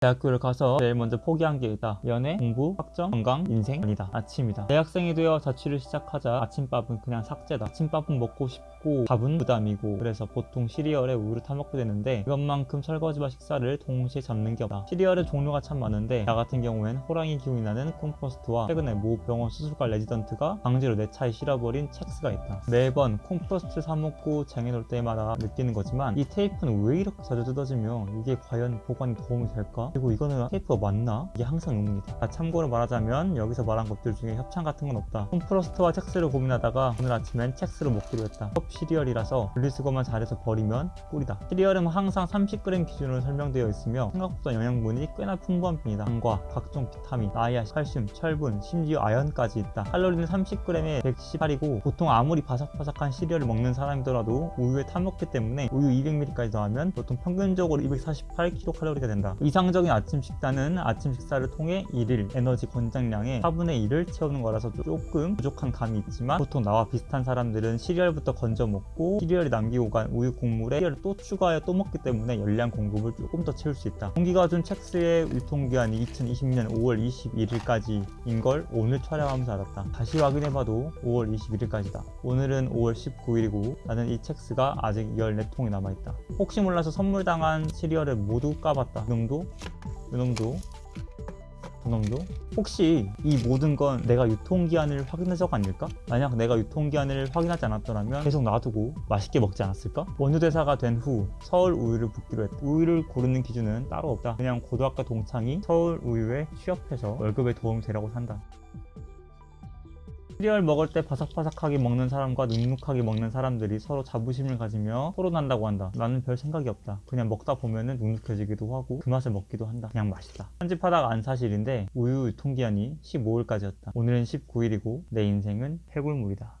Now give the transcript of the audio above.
대학교를 가서 제일 먼저 포기한 게 있다. 연애, 공부, 학점, 건강, 인생 아니다. 아침이다. 대학생이 되어 자취를 시작하자 아침밥은 그냥 삭제다. 아침밥은 먹고 싶 고 밥은 부담이고 그래서 보통 시리얼에 우유를 타먹게 되는데 이것만큼 설거지와 식사를 동시에 잡는 게 없다. 시리얼의 종류가 참 많은데 나 같은 경우엔 호랑이 기운이 나는 콤프로스트와 최근에 모 병원 수술과 레지던트가 강제로 내 차에 실어버린 첵스가 있다. 매번 콤프로스트 사먹고 쟁여놓을 때마다 느끼는 거지만 이 테이프는 왜 이렇게 자주 뜯어지며 이게 과연 보관에 도움이 될까? 그리고 이거는 테이프가 맞나? 이게 항상 의문이다. 아, 참고로 말하자면 여기서 말한 것들 중에 협찬 같은 건 없다. 콤프로스트와 첵스를 고민하다가 오늘 아침엔 첵스를 먹기로 했다. 컵 시리얼이라서 분리수거만 잘해서 버리면 꿀이다. 시리얼은 항상 30g 기준으로 설명되어 있으며 생각보다 영양분이 꽤나 풍부한 편이다. 당과 각종 비타민, 나이아신, 칼슘, 철분, 심지어 아연까지 있다. 칼로리는 30g에 118이고 보통 아무리 바삭바삭한 시리얼을 먹는 사람이더라도 우유에 타먹기 때문에 우유 200ml까지 더하면 보통 평균적으로 248kcal가 된다. 이상적인 아침 식단은 아침 식사를 통해 1일 에너지 권장량의 4분의 1을 채우는 거라서 조금 부족한 감이 있지만 보통 나와 비슷한 사람들은 시리얼부터 건져 먹고 시리얼이 남기고 간 우유 국물에 시리얼을 또 추가해 또 먹기 때문에 열량 공급을 조금 더 채울 수 있다. 공기가 준 첵스의 유통기한이 2020년 5월 21일까지인 걸 오늘 촬영하면서 알았다. 다시 확인해봐도 5월 21일까지다. 오늘은 5월 19일이고 나는 이 첵스가 아직 14통이 남아있다. 혹시 몰라서 선물당한 시리얼을 모두 까봤다. 이놈도, 이놈도, 저놈도 혹시 이 모든 건 내가 유통기한을 확인해서가 아닐까? 만약 내가 유통기한을 확인하지 않았더라면 계속 놔두고 맛있게 먹지 않았을까? 원유대사가 된 후 서울 우유를 붓기로 했다. 우유를 고르는 기준은 따로 없다. 그냥 고등학교 동창이 서울 우유에 취업해서 월급에 도움이 되라고 산다. 시리얼 먹을 때 바삭바삭하게 먹는 사람과 눅눅하게 먹는 사람들이 서로 자부심을 가지며 토론한다고 한다. 나는 별 생각이 없다. 그냥 먹다 보면은 눅눅해지기도 하고 그 맛을 먹기도 한다. 그냥 맛있다. 편집하다가 안 사실인데 우유 유통기한이 15일까지였다. 오늘은 19일이고 내 인생은 해골물이다.